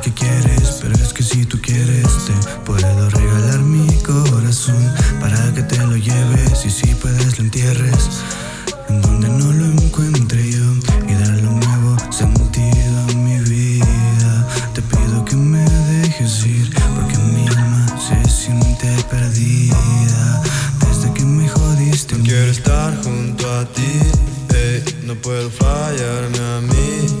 que quieres, pero es que si tú quieres te puedo regalar mi corazón para que te lo lleves y si puedes lo entierres en donde no lo encuentre yo y darle un nuevo sentido a mi vida. Te pido que me dejes ir porque mi alma se siente perdida desde que me jodiste. No quiero estar junto a ti, hey, no puedo fallarme a mí.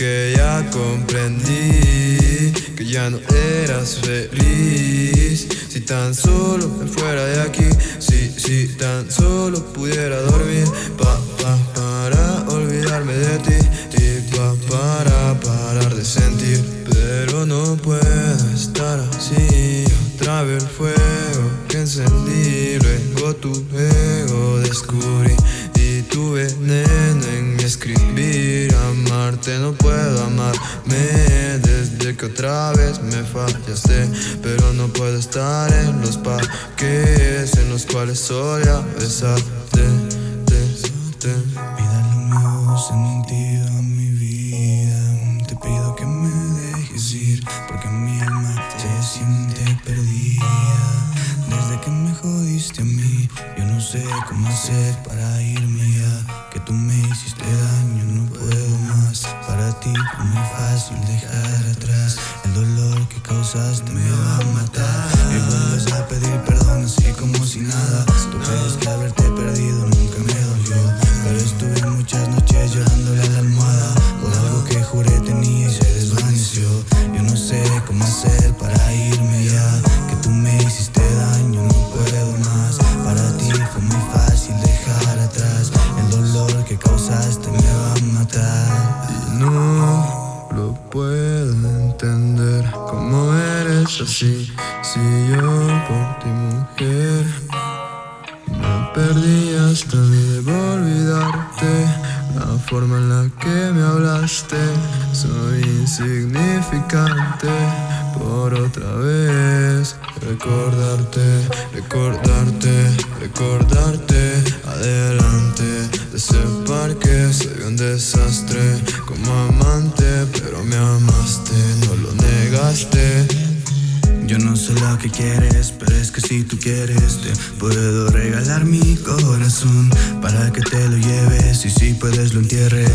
Porque ya comprendí Que ya no eras feliz. Si tan solo me fuera de aquí Si, si tan solo pudiera dormir. Pa, pa, para olvidarme de ti Y pa, para parar de sentir. Pero no puedo estar así. Otra vez el fuego que encendí Luego tu ego descubrí. Y tu veneno en mi escribir Amarte no puedo amarme. Desde que otra vez me fallaste Pero no puedo estar en los parques En los cuales solía besarte te, te. Darle un nuevo sentido a mi vida. Te pido que me dejes ir Porque mi alma se siente perdida. Desde que me jodiste a mí Yo no sé cómo hacer para irme ya. Que tú me hiciste daño, ti muy fácil dejar atrás El dolor que causaste me va a matar Y no lo puedo entender. Cómo eres así Si yo por ti mujer Me perdí hasta debo olvidarte. La forma en la que me hablaste Soy insignificante. Por otra vez Recordarte, recordarte, recordarte. Adelante de Soy un desastre como amante Pero me amaste, no lo negaste Yo no sé lo que quieres, pero es que si tú quieres te puedo regalar mi corazón para que te lo lleves y si puedes lo entierres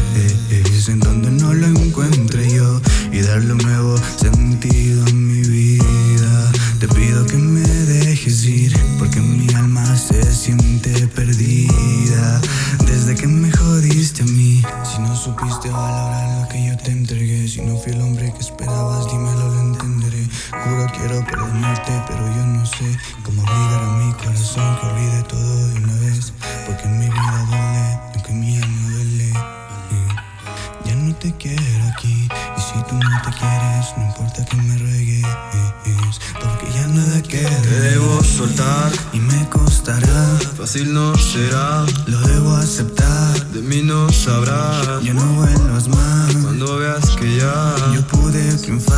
en donde no lo encuentre yo y darle un nuevo sentido a mi vida. Te pido que me Si no supiste valorar lo que yo te entregué, si no fui el hombre que esperabas, dímelo, lo entenderé. Juro quiero perdonarte, pero yo no sé cómo obligar a mi corazón que olvide todo de una vez. Porque mi vida duele, aunque mi alma duele. Eh, Ya no te quiero aquí, y si tú no te quieres, no importa que me ruegues. Porque ya nada Te queda. debo soltar, Y me costará, fácil no será lo debo aceptar. De mí no sabrás Ya no vuelvas más. Cuando veas que ya Yo pude triunfar.